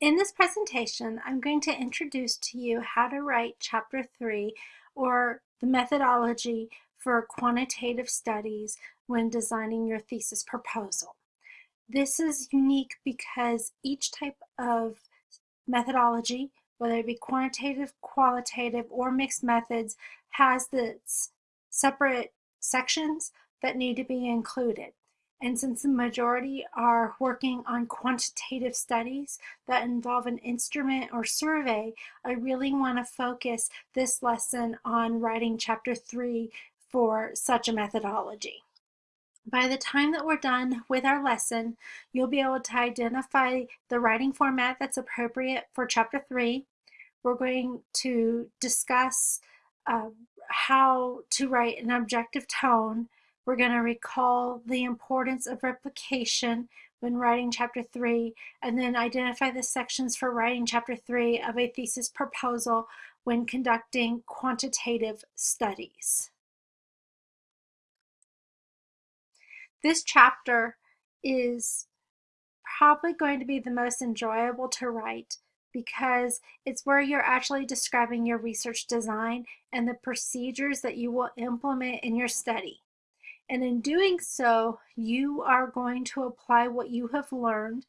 In this presentation, I'm going to introduce to you how to write Chapter 3 or the methodology for quantitative studies when designing your thesis proposal. This is unique because each type of methodology, whether it be quantitative, qualitative, or mixed methods, has its separate sections that need to be included. And since the majority are working on quantitative studies that involve an instrument or survey, I really want to focus this lesson on writing chapter three for such a methodology. By the time that we're done with our lesson, you'll be able to identify the writing format that's appropriate for chapter three. We're going to discuss uh, how to write an objective tone we're going to recall the importance of replication when writing chapter 3 and then identify the sections for writing chapter 3 of a thesis proposal when conducting quantitative studies. This chapter is probably going to be the most enjoyable to write because it's where you're actually describing your research design and the procedures that you will implement in your study. And in doing so, you are going to apply what you have learned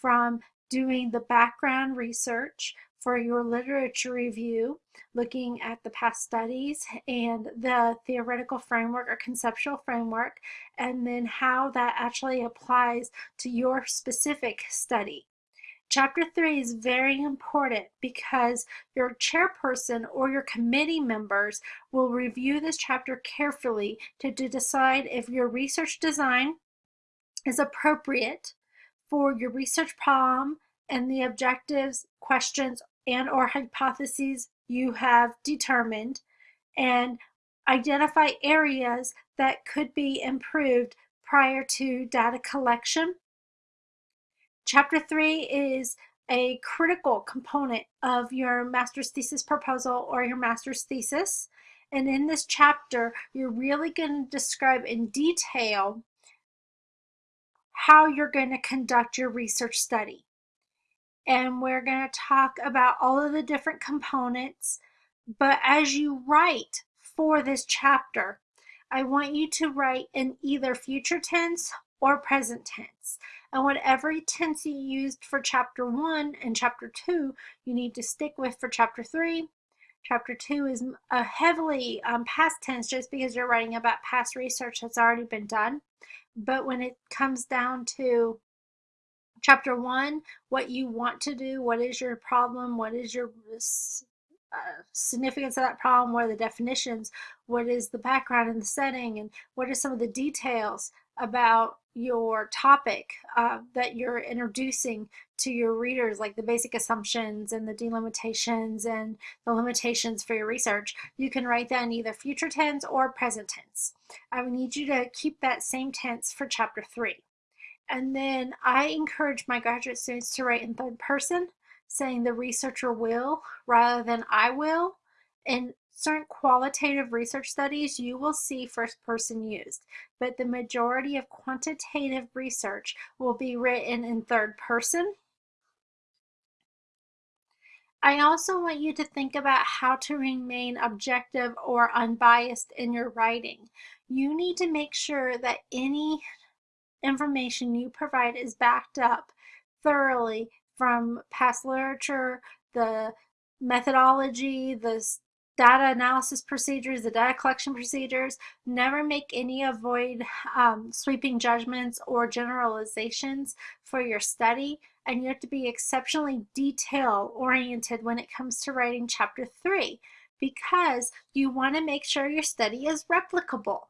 from doing the background research for your literature review, looking at the past studies and the theoretical framework or conceptual framework, and then how that actually applies to your specific study. Chapter 3 is very important because your chairperson or your committee members will review this chapter carefully to, to decide if your research design is appropriate for your research problem and the objectives, questions, and or hypotheses you have determined and identify areas that could be improved prior to data collection Chapter 3 is a critical component of your master's thesis proposal or your master's thesis. And in this chapter, you're really going to describe in detail how you're going to conduct your research study. And we're going to talk about all of the different components. But as you write for this chapter, I want you to write in either future tense or present tense. And whatever tense you used for chapter one and chapter two, you need to stick with for chapter three. Chapter two is a heavily um, past tense just because you're writing about past research that's already been done. But when it comes down to chapter one, what you want to do, what is your problem, what is your uh, significance of that problem, what are the definitions, what is the background and the setting, and what are some of the details about your topic uh, that you're introducing to your readers, like the basic assumptions and the delimitations and the limitations for your research, you can write that in either future tense or present tense. I would need you to keep that same tense for chapter three. And then I encourage my graduate students to write in third person, saying the researcher will rather than I will. And certain qualitative research studies, you will see first person used, but the majority of quantitative research will be written in third person. I also want you to think about how to remain objective or unbiased in your writing. You need to make sure that any information you provide is backed up thoroughly from past literature, the methodology, the data analysis procedures, the data collection procedures. Never make any avoid um, sweeping judgments or generalizations for your study. And you have to be exceptionally detail oriented when it comes to writing chapter three because you want to make sure your study is replicable.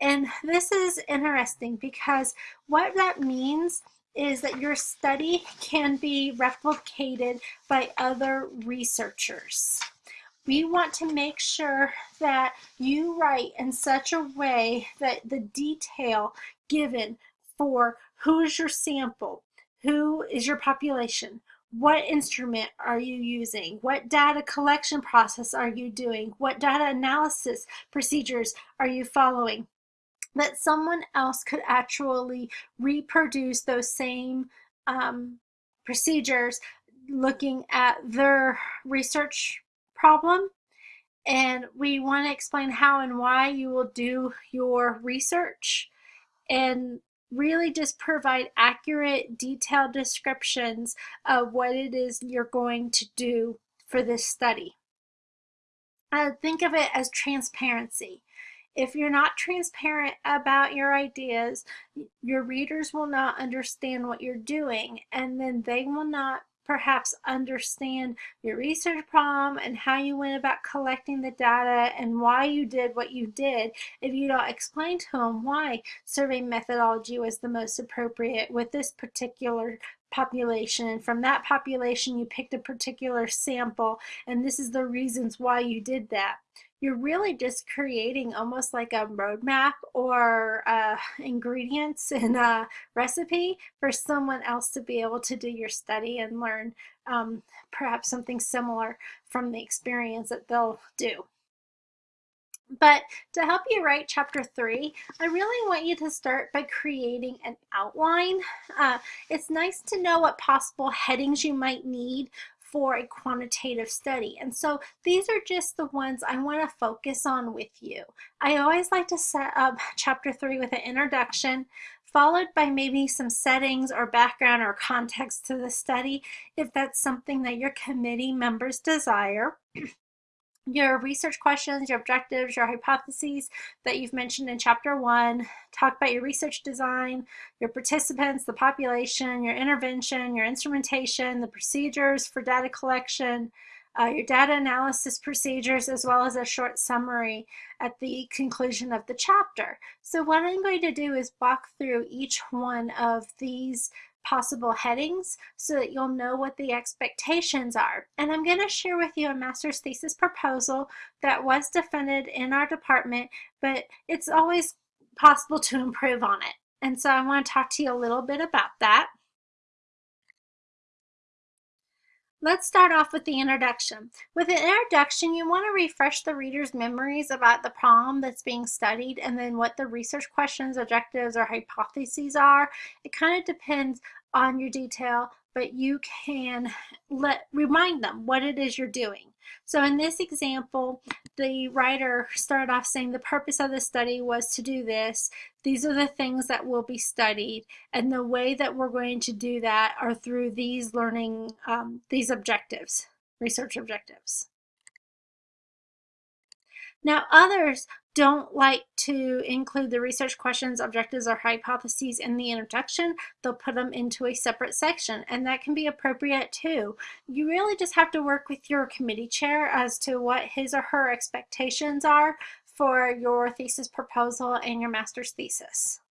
And this is interesting because what that means is that your study can be replicated by other researchers we want to make sure that you write in such a way that the detail given for who is your sample, who is your population, what instrument are you using? What data collection process are you doing? What data analysis procedures are you following? That someone else could actually reproduce those same um, procedures looking at their research problem and we want to explain how and why you will do your research and really just provide accurate detailed descriptions of what it is you're going to do for this study. Uh, think of it as transparency. If you're not transparent about your ideas, your readers will not understand what you're doing and then they will not perhaps understand your research problem and how you went about collecting the data and why you did what you did. If you don't explain to them why survey methodology was the most appropriate with this particular population and from that population you picked a particular sample and this is the reasons why you did that you're really just creating almost like a roadmap or uh, ingredients in a recipe for someone else to be able to do your study and learn um, perhaps something similar from the experience that they'll do. But to help you write chapter three, I really want you to start by creating an outline. Uh, it's nice to know what possible headings you might need for a quantitative study. And so these are just the ones I want to focus on with you. I always like to set up chapter three with an introduction, followed by maybe some settings or background or context to the study if that's something that your committee members desire. your research questions, your objectives, your hypotheses that you've mentioned in chapter one, talk about your research design, your participants, the population, your intervention, your instrumentation, the procedures for data collection, uh, your data analysis procedures, as well as a short summary at the conclusion of the chapter. So what I'm going to do is walk through each one of these possible headings so that you'll know what the expectations are. And I'm going to share with you a master's thesis proposal that was defended in our department, but it's always possible to improve on it. And so I want to talk to you a little bit about that. Let's start off with the introduction. With an introduction, you want to refresh the reader's memories about the problem that's being studied and then what the research questions, objectives, or hypotheses are. It kind of depends on your detail, but you can let remind them what it is you're doing. So in this example, the writer started off saying the purpose of the study was to do this. These are the things that will be studied. And the way that we're going to do that are through these learning, um, these objectives, research objectives. Now others don't like to include the research questions, objectives, or hypotheses in the introduction, they'll put them into a separate section, and that can be appropriate too. You really just have to work with your committee chair as to what his or her expectations are for your thesis proposal and your master's thesis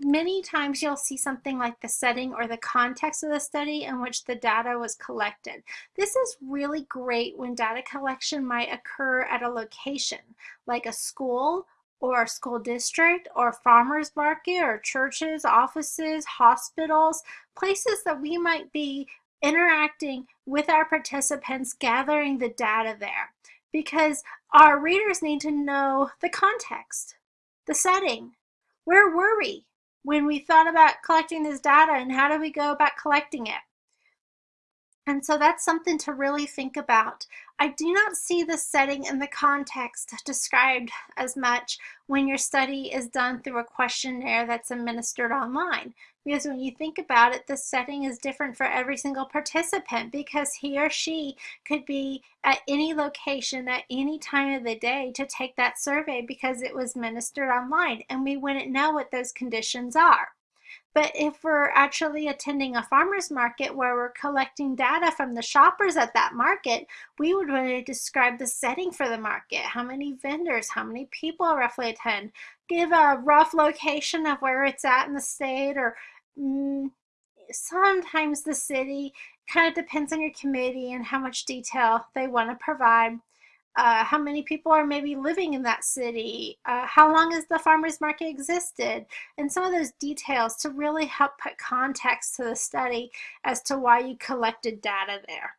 many times you'll see something like the setting or the context of the study in which the data was collected. This is really great when data collection might occur at a location like a school or a school district or farmers market or churches, offices, hospitals, places that we might be interacting with our participants, gathering the data there because our readers need to know the context, the setting, where were we? When we thought about collecting this data and how do we go about collecting it. And so that's something to really think about. I do not see the setting and the context described as much when your study is done through a questionnaire that's administered online. Because when you think about it, the setting is different for every single participant because he or she could be at any location at any time of the day to take that survey because it was administered online and we wouldn't know what those conditions are. But if we're actually attending a farmer's market where we're collecting data from the shoppers at that market, we would want to describe the setting for the market, how many vendors, how many people roughly attend, give a rough location of where it's at in the state or mm, sometimes the city kind of depends on your committee and how much detail they want to provide uh, how many people are maybe living in that city, uh, how long has the farmer's market existed, and some of those details to really help put context to the study as to why you collected data there.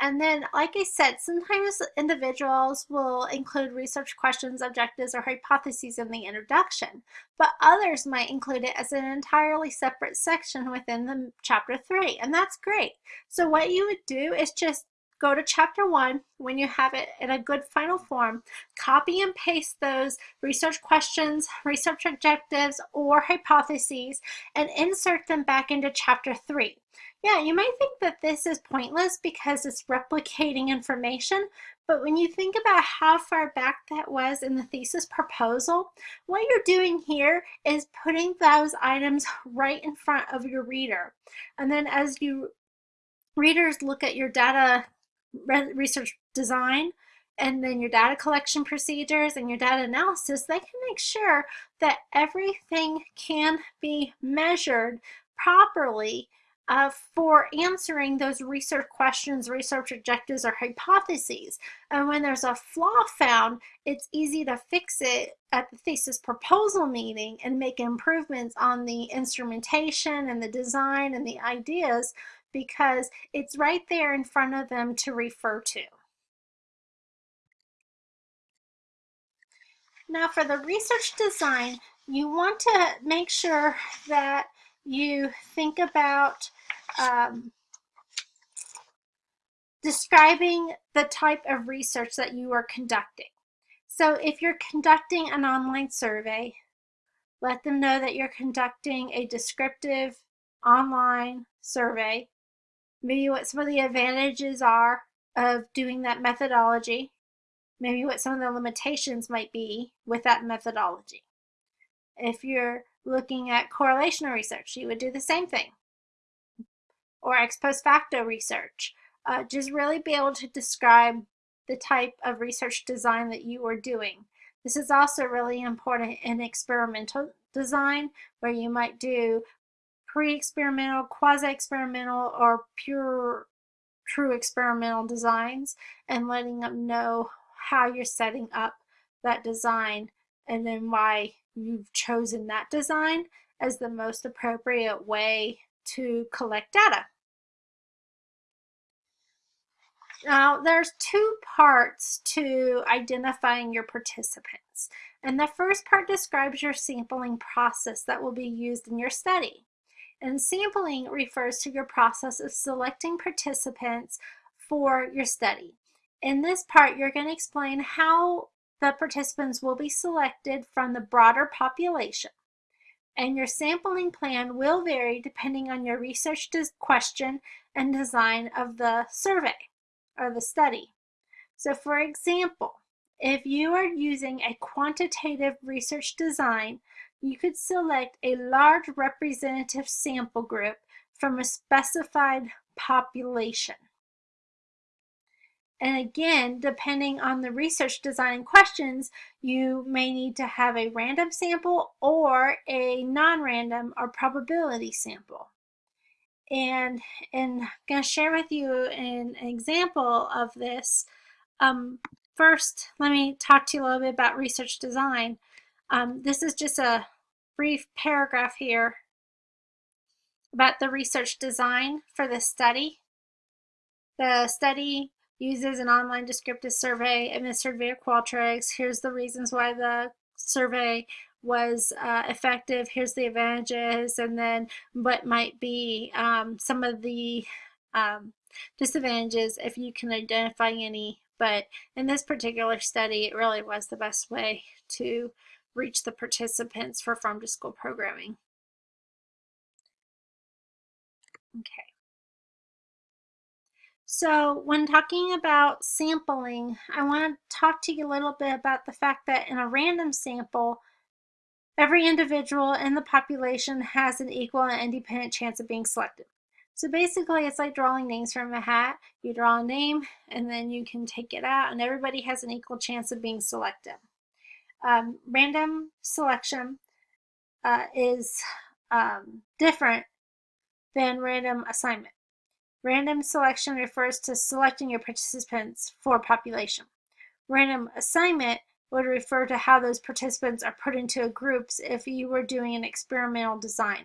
And then, like I said, sometimes individuals will include research questions, objectives, or hypotheses in the introduction, but others might include it as an entirely separate section within the chapter three, and that's great. So what you would do is just go to chapter one when you have it in a good final form, copy and paste those research questions, research objectives, or hypotheses, and insert them back into chapter three. Yeah, you might think that this is pointless because it's replicating information, but when you think about how far back that was in the thesis proposal, what you're doing here is putting those items right in front of your reader. And then as you readers look at your data research design and then your data collection procedures and your data analysis, they can make sure that everything can be measured properly uh, for answering those research questions, research objectives, or hypotheses. And when there's a flaw found, it's easy to fix it at the thesis proposal meeting and make improvements on the instrumentation and the design and the ideas because it's right there in front of them to refer to. Now for the research design, you want to make sure that you think about um, describing the type of research that you are conducting. So if you're conducting an online survey, let them know that you're conducting a descriptive online survey, maybe what some of the advantages are of doing that methodology, maybe what some of the limitations might be with that methodology. If you're looking at correlational research, you would do the same thing. Or ex post facto research. Uh, just really be able to describe the type of research design that you are doing. This is also really important in experimental design where you might do pre-experimental, quasi-experimental, or pure true experimental designs and letting them know how you're setting up that design and then why you've chosen that design as the most appropriate way to collect data. Now, there's two parts to identifying your participants. And the first part describes your sampling process that will be used in your study. And sampling refers to your process of selecting participants for your study. In this part, you're going to explain how the participants will be selected from the broader population. And your sampling plan will vary depending on your research question and design of the survey or the study. So for example, if you are using a quantitative research design, you could select a large representative sample group from a specified population. And again, depending on the research design questions, you may need to have a random sample or a non-random or probability sample. And, and I'm going to share with you an, example of this. Um, first, let me talk to you a little bit about research design. Um, this is just a brief paragraph here about the research design for the study. The study uses an online descriptive survey administered via Qualtrics. Here's the reasons why the survey was uh, effective. Here's the advantages, and then what might be um, some of the um, disadvantages if you can identify any. But in this particular study, it really was the best way to reach the participants for farm to school programming. Okay. So when talking about sampling, I want to talk to you a little bit about the fact that in a random sample, every individual in the population has an equal and independent chance of being selected. So basically, it's like drawing names from a hat. You draw a name, and then you can take it out, and everybody has an equal chance of being selected. Um, random selection uh, is um, different than random assignment. Random selection refers to selecting your participants for population. Random assignment would refer to how those participants are put into groups if you were doing an experimental design.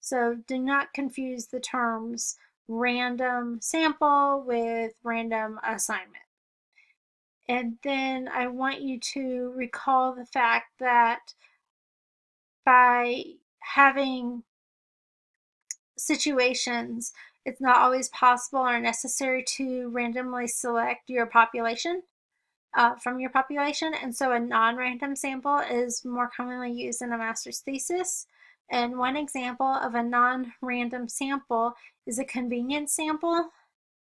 So do not confuse the terms random sample with random assignment. And then I want you to recall the fact that by having situations, it's not always possible or necessary to randomly select your population uh, from your population. And so a non-random sample is more commonly used in a master's thesis. And one example of a non-random sample is a convenience sample.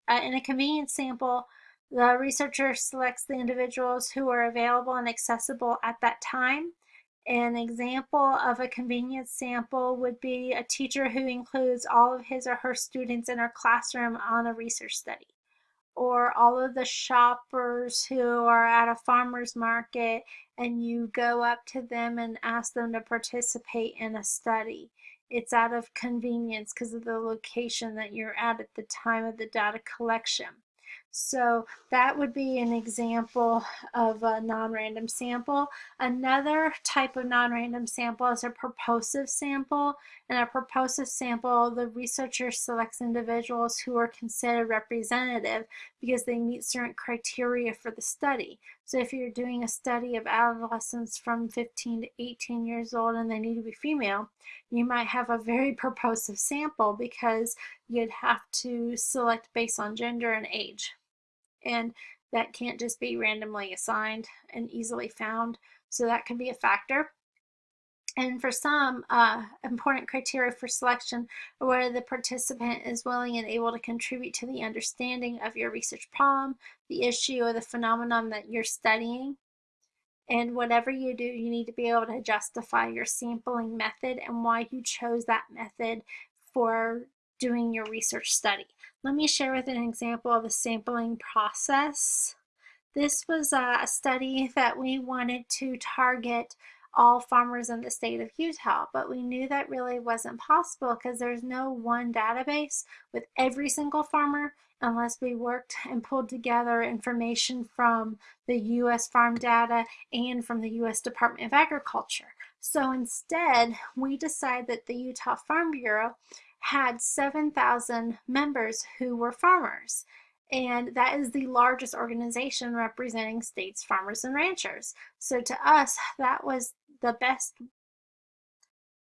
Uh, in a convenience sample, the researcher selects the individuals who are available and accessible at that time. An example of a convenience sample would be a teacher who includes all of his or her students in her classroom on a research study or all of the shoppers who are at a farmer's market and you go up to them and ask them to participate in a study. It's out of convenience because of the location that you're at at the time of the data collection. So that would be an example of a non-random sample. Another type of non-random sample is a purposive sample. In a purposive sample, the researcher selects individuals who are considered representative because they meet certain criteria for the study. So if you're doing a study of adolescents from 15 to 18 years old and they need to be female, you might have a very purposive sample because you'd have to select based on gender and age and that can't just be randomly assigned and easily found. So that can be a factor. And for some uh, important criteria for selection are whether the participant is willing and able to contribute to the understanding of your research problem, the issue, or the phenomenon that you're studying. And whatever you do, you need to be able to justify your sampling method and why you chose that method for doing your research study. Let me share with an example of a sampling process. This was a study that we wanted to target all farmers in the state of Utah, but we knew that really wasn't possible because there's no one database with every single farmer unless we worked and pulled together information from the U.S. farm data and from the U.S. Department of Agriculture. So instead, we decided that the Utah Farm Bureau had 7,000 members who were farmers. And that is the largest organization representing states, farmers, and ranchers. So to us, that was the best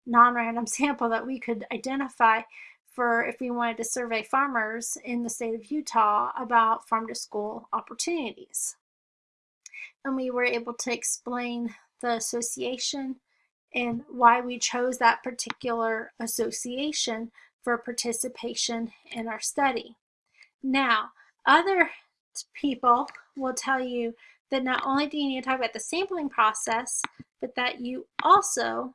non-random sample that we could identify for if we wanted to survey farmers in the state of Utah about farm to school opportunities. And we were able to explain the association and why we chose that particular association for participation in our study. Now, other people will tell you that not only do you need to talk about the sampling process, but that you also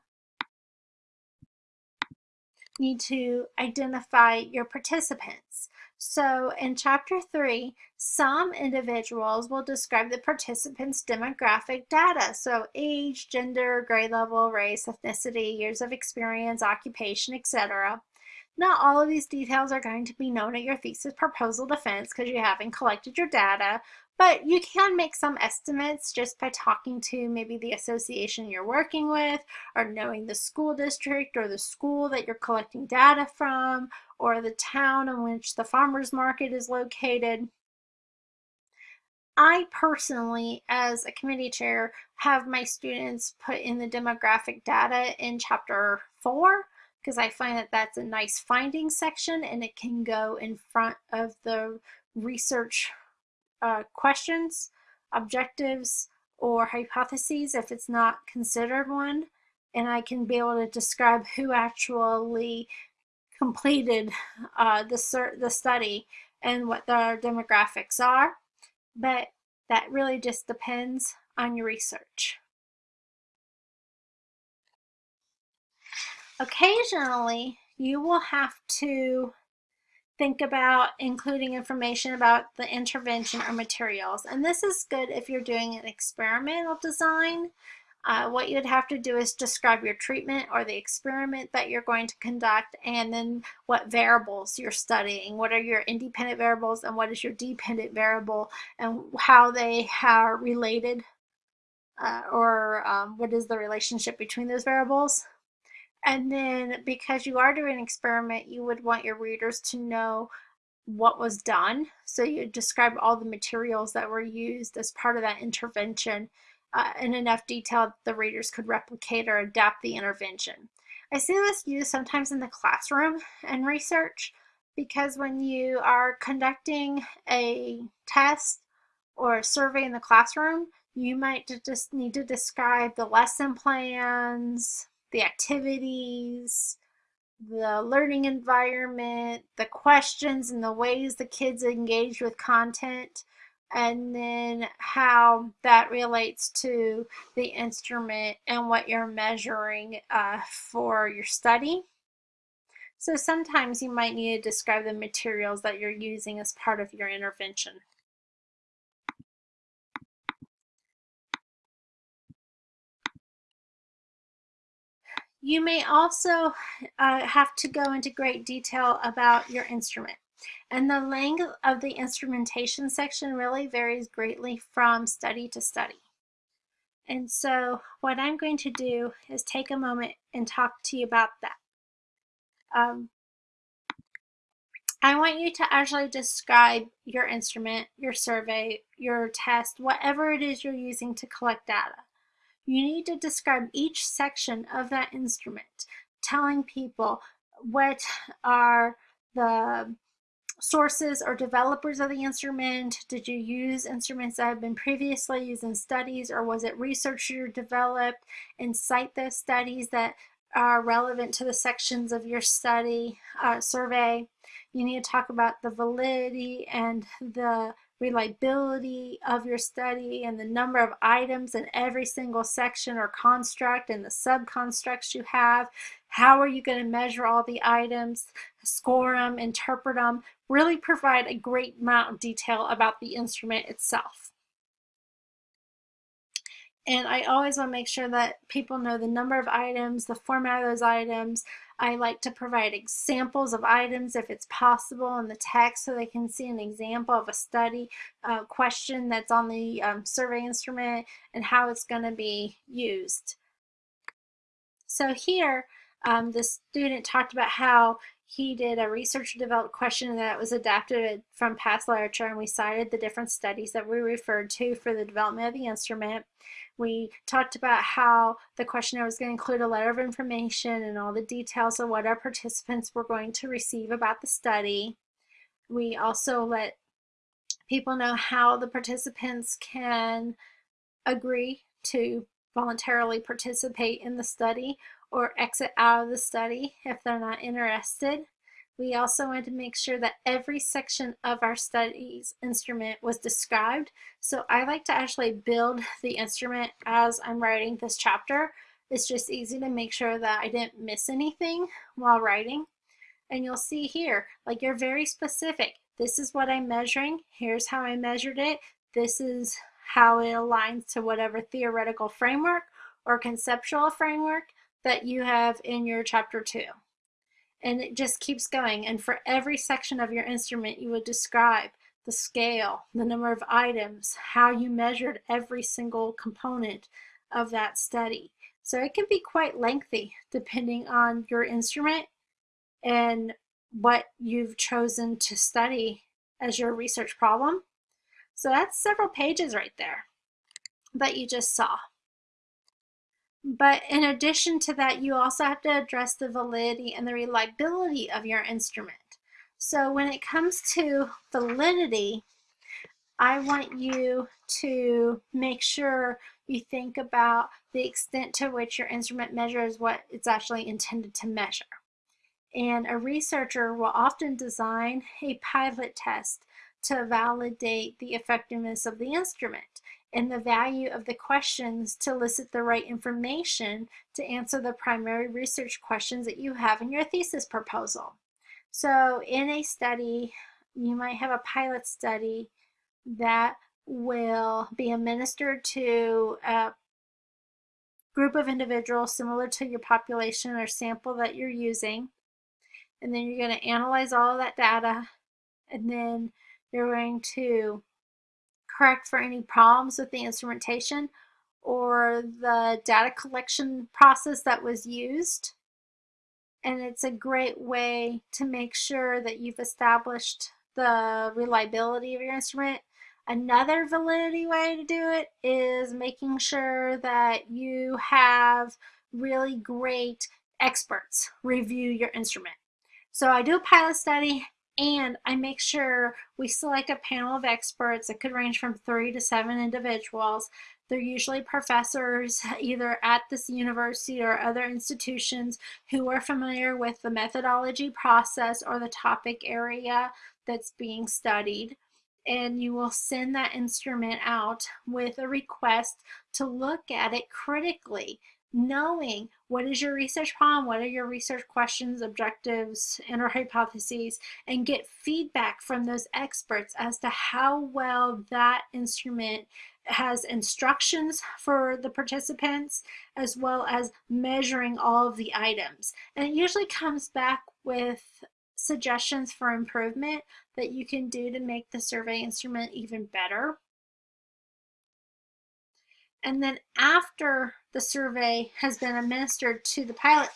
need to identify your participants. So in chapter three, some individuals will describe the participants' demographic data. So age, gender, grade level, race, ethnicity, years of experience, occupation, etc. Not all of these details are going to be known at your thesis proposal defense because you haven't collected your data, but you can make some estimates just by talking to maybe the association you're working with or knowing the school district or the school that you're collecting data from or the town in which the farmer's market is located. I personally, as a committee chair, have my students put in the demographic data in chapter four because I find that that's a nice finding section and it can go in front of the research uh, questions, objectives, or hypotheses if it's not considered one. And I can be able to describe who actually completed uh, the, the study and what their demographics are. But that really just depends on your research. Occasionally, you will have to think about including information about the intervention or materials. And this is good if you're doing an experimental design. Uh, what you'd have to do is describe your treatment or the experiment that you're going to conduct and then what variables you're studying. What are your independent variables and what is your dependent variable and how they are related uh, or um, what is the relationship between those variables. And then because you are doing an experiment, you would want your readers to know what was done. So you describe all the materials that were used as part of that intervention uh, in enough detail that the readers could replicate or adapt the intervention. I see this used sometimes in the classroom and research because when you are conducting a test or a survey in the classroom, you might just need to describe the lesson plans, the activities, the learning environment, the questions and the ways the kids engage with content, and then how that relates to the instrument and what you're measuring uh, for your study. So sometimes you might need to describe the materials that you're using as part of your intervention. You may also uh, have to go into great detail about your instrument. And the length of the instrumentation section really varies greatly from study to study. And so what I'm going to do is take a moment and talk to you about that. Um, I want you to actually describe your instrument, your survey, your test, whatever it is you're using to collect data. You need to describe each section of that instrument, telling people what are the sources or developers of the instrument? Did you use instruments that have been previously used in studies or was it research you developed? And cite those studies that are relevant to the sections of your study uh, survey. You need to talk about the validity and the reliability of your study and the number of items in every single section or construct and the subconstructs you have. How are you going to measure all the items, score them, interpret them, really provide a great amount of detail about the instrument itself. And I always want to make sure that people know the number of items, the format of those items. I like to provide examples of items if it's possible in the text so they can see an example of a study uh, question that's on the um, survey instrument and how it's going to be used. So here, um, the student talked about how he did a research developed question that was adapted from past literature and we cited the different studies that we referred to for the development of the instrument. We talked about how the questionnaire was going to include a letter of information and all the details of what our participants were going to receive about the study. We also let people know how the participants can agree to voluntarily participate in the study or exit out of the study if they're not interested. We also wanted to make sure that every section of our studies instrument was described. So I like to actually build the instrument as I'm writing this chapter. It's just easy to make sure that I didn't miss anything while writing. And you'll see here, like you're very specific. This is what I'm measuring. Here's how I measured it. This is how it aligns to whatever theoretical framework or conceptual framework that you have in your chapter two. And it just keeps going. And for every section of your instrument, you would describe the scale, the number of items, how you measured every single component of that study. So it can be quite lengthy depending on your instrument and what you've chosen to study as your research problem. So that's several pages right there that you just saw. But in addition to that, you also have to address the validity and the reliability of your instrument. So when it comes to validity, I want you to make sure you think about the extent to which your instrument measures what it's actually intended to measure. And a researcher will often design a pilot test to validate the effectiveness of the instrument and the value of the questions to elicit the right information to answer the primary research questions that you have in your thesis proposal. So in a study, you might have a pilot study that will be administered to a group of individuals similar to your population or sample that you're using. And then you're going to analyze all that data and then you're going to correct for any problems with the instrumentation or the data collection process that was used. and it's a great way to make sure that you've established the reliability of your instrument. Another validity way to do it is making sure that you have really great experts review your instrument. So I do a pilot study and I make sure we select a panel of experts that could range from three to seven individuals. They're usually professors either at this university or other institutions who are familiar with the methodology process or the topic area that's being studied. And you will send that instrument out with a request to look at it critically knowing what is your research problem, what are your research questions, objectives, and or hypotheses, and get feedback from those experts as to how well that instrument has instructions for the participants as well as measuring all of the items. And it usually comes back with suggestions for improvement that you can do to make the survey instrument even better. And then after the survey has been administered to the pilot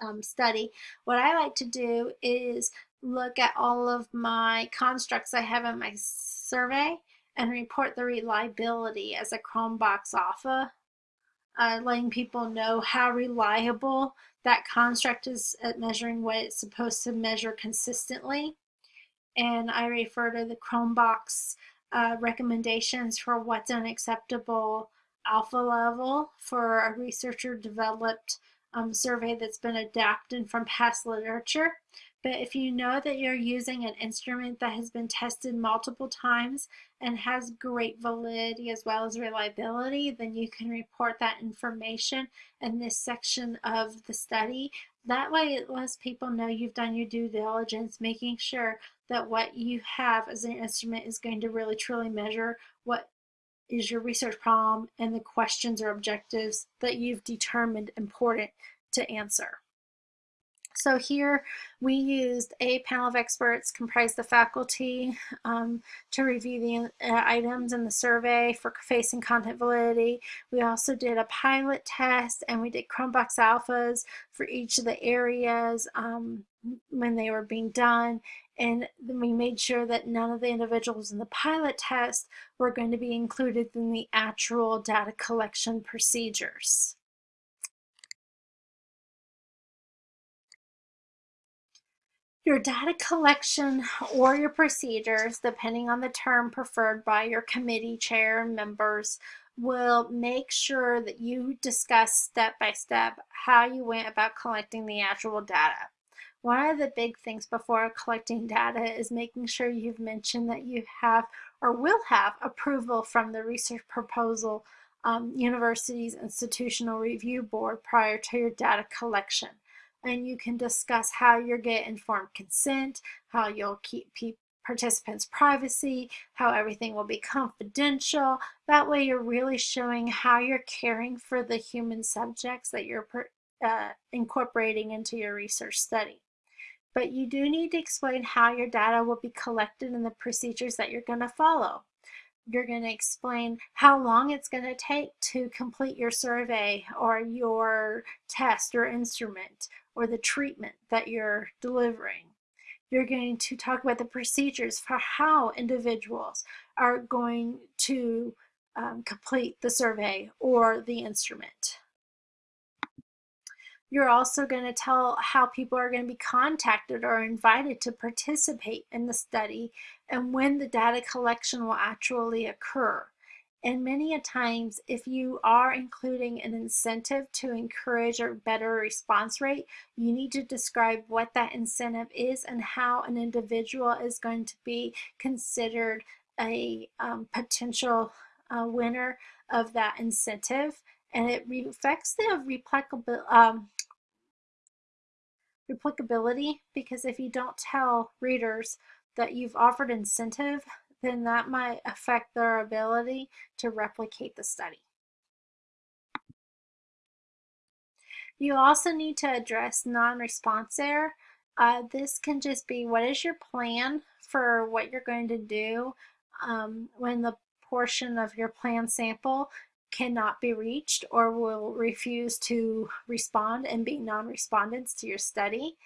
um, study, what I like to do is look at all of my constructs I have in my survey and report the reliability as a Cronbach's alpha, uh, letting people know how reliable that construct is at measuring what it's supposed to measure consistently. And I refer to the Cronbach's uh, recommendations for what's an acceptable alpha level for a researcher developed um, survey that's been adapted from past literature. But if you know that you're using an instrument that has been tested multiple times and has great validity as well as reliability, then you can report that information in this section of the study. That way it lets people know you've done your due diligence, making sure that what you have as an instrument is going to really truly measure what is your research problem and the questions or objectives that you've determined important to answer. So here we used a panel of experts comprised of faculty um, to review the uh, items in the survey for face and content validity. We also did a pilot test and we did Cronbach's alphas for each of the areas um, when they were being done and we made sure that none of the individuals in the pilot test were going to be included in the actual data collection procedures. Your data collection or your procedures, depending on the term preferred by your committee chair and members, will make sure that you discuss step by step how you went about collecting the actual data. One of the big things before collecting data is making sure you've mentioned that you have or will have approval from the research proposal um, university's institutional review board prior to your data collection. And you can discuss how you'll get informed consent, how you'll keep participants' privacy, how everything will be confidential. That way you're really showing how you're caring for the human subjects that you're uh, incorporating into your research study but you do need to explain how your data will be collected and the procedures that you're going to follow. You're going to explain how long it's going to take to complete your survey or your test or instrument or the treatment that you're delivering. You're going to talk about the procedures for how individuals are going to um, complete the survey or the instrument. You're also going to tell how people are going to be contacted or invited to participate in the study and when the data collection will actually occur. And many a times, if you are including an incentive to encourage a better response rate, you need to describe what that incentive is and how an individual is going to be considered a um, potential uh, winner of that incentive. And it reflects the replicability, um, replicability because if you don't tell readers that you've offered incentive, then that might affect their ability to replicate the study. You also need to address non-response error. Uh, this can just be what is your plan for what you're going to do um, when the portion of your plan sample cannot be reached or will refuse to respond and be non-respondents to your study.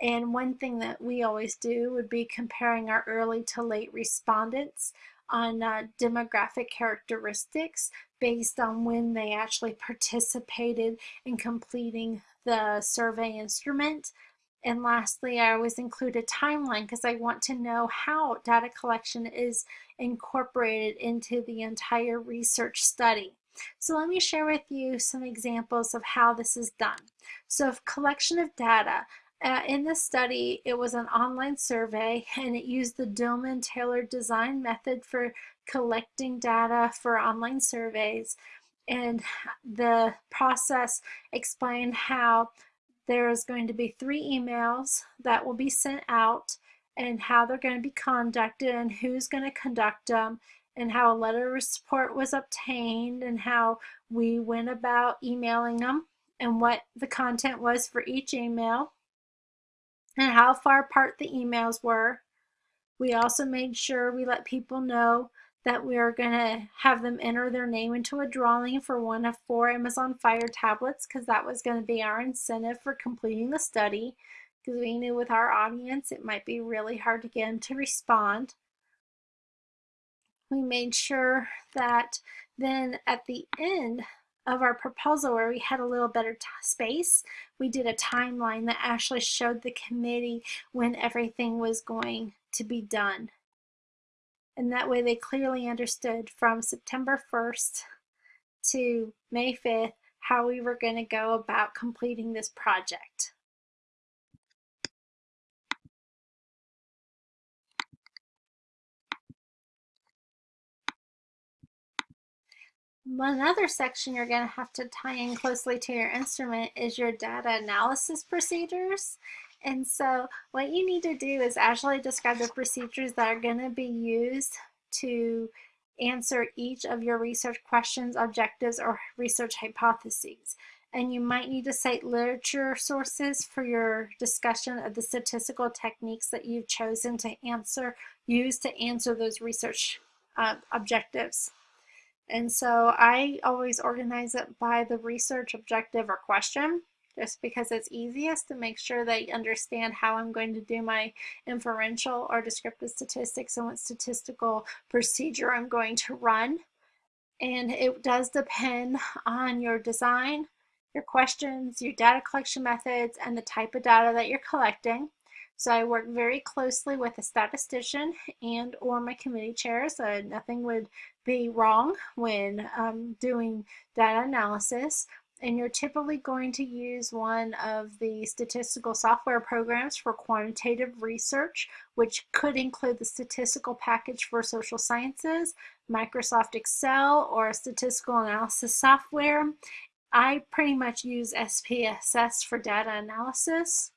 And one thing that we always do would be comparing our early to late respondents on uh, demographic characteristics based on when they actually participated in completing the survey instrument. And lastly, I always include a timeline because I want to know how data collection is incorporated into the entire research study. So let me share with you some examples of how this is done. So collection of data, uh, in this study, it was an online survey and it used the Dillman tailored design method for collecting data for online surveys. And the process explained how there is going to be three emails that will be sent out and how they're going to be conducted and who's going to conduct them and how a letter of support was obtained and how we went about emailing them and what the content was for each email and how far apart the emails were. We also made sure we let people know that we are going to have them enter their name into a drawing for one of four Amazon Fire tablets because that was going to be our incentive for completing the study because we knew with our audience it might be really hard to get them to respond. We made sure that then at the end of our proposal where we had a little better space, we did a timeline that actually showed the committee when everything was going to be done. And that way they clearly understood from September 1st to May 5th how we were going to go about completing this project. One other section you're going to have to tie in closely to your instrument is your data analysis procedures. And so what you need to do is actually describe the procedures that are going to be used to answer each of your research questions, objectives, or research hypotheses. And you might need to cite literature sources for your discussion of the statistical techniques that you've chosen to answer, use to answer those research uh, objectives. And so I always organize it by the research objective or question just because it's easiest to make sure that you understand how I'm going to do my inferential or descriptive statistics and what statistical procedure I'm going to run. And it does depend on your design, your questions, your data collection methods, and the type of data that you're collecting. So I work very closely with a statistician and or my committee chair so nothing would be wrong when um, doing data analysis. And you're typically going to use one of the statistical software programs for quantitative research, which could include the statistical package for social sciences, Microsoft Excel, or statistical analysis software. I pretty much use SPSS for data analysis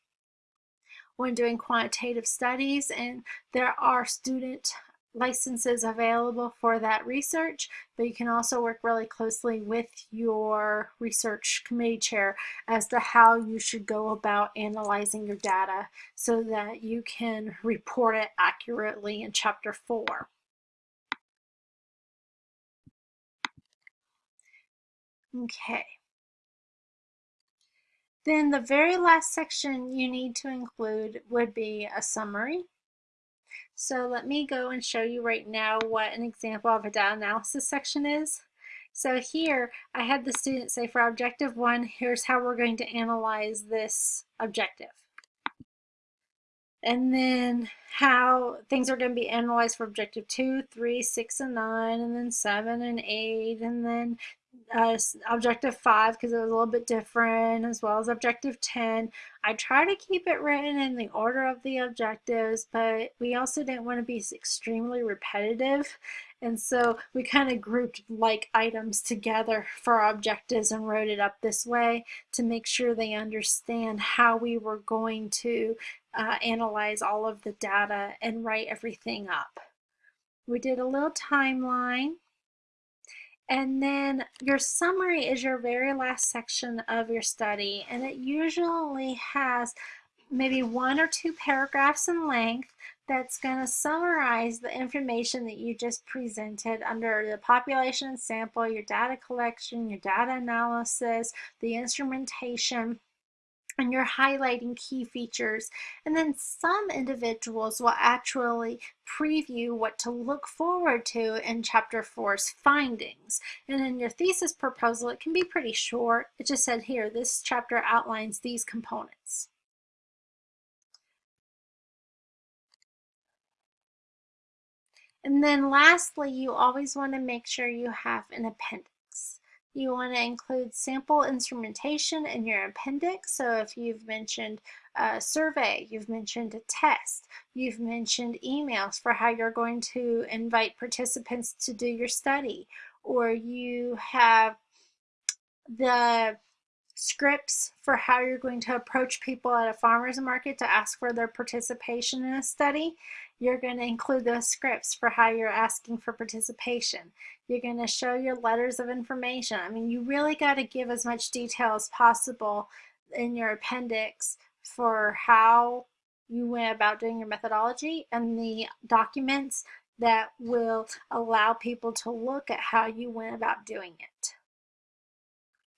when doing quantitative studies and there are student licenses available for that research, but you can also work really closely with your research committee chair as to how you should go about analyzing your data so that you can report it accurately in chapter 4. Okay. Then the very last section you need to include would be a summary. So let me go and show you right now what an example of a data analysis section is. So here I had the student say for objective one, here's how we're going to analyze this objective. And then how things are going to be analyzed for objective two, three, six, and nine, and then seven and eight, and then uh, objective 5 because it was a little bit different as well as objective 10. I try to keep it written in the order of the objectives but we also didn't want to be extremely repetitive and so we kind of grouped like items together for our objectives and wrote it up this way to make sure they understand how we were going to uh, analyze all of the data and write everything up. We did a little timeline and then your summary is your very last section of your study, and it usually has maybe one or two paragraphs in length, that's going to summarize the information that you just presented under the population sample, your data collection, your data analysis, the instrumentation, and you're highlighting key features. And then some individuals will actually preview what to look forward to in chapter four's findings. And in your thesis proposal, it can be pretty short. It just said here, this chapter outlines these components. And then lastly, you always want to make sure you have an appendix. You want to include sample instrumentation in your appendix. So if you've mentioned a survey, you've mentioned a test, you've mentioned emails for how you're going to invite participants to do your study, or you have the scripts for how you're going to approach people at a farmer's market to ask for their participation in a study, you're going to include those scripts for how you're asking for participation. You're going to show your letters of information. I mean, you really got to give as much detail as possible in your appendix for how you went about doing your methodology and the documents that will allow people to look at how you went about doing it.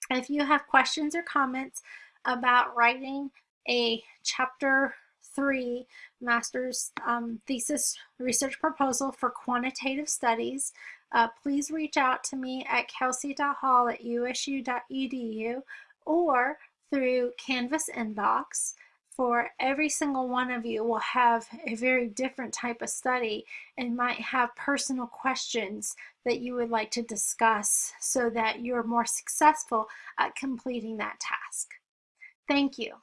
If you have questions or comments about writing a chapter three master's um, thesis research proposal for quantitative studies, uh, please reach out to me at kelsey.hall at usu.edu or through Canvas inbox. For every single one of you will have a very different type of study and might have personal questions that you would like to discuss so that you're more successful at completing that task. Thank you.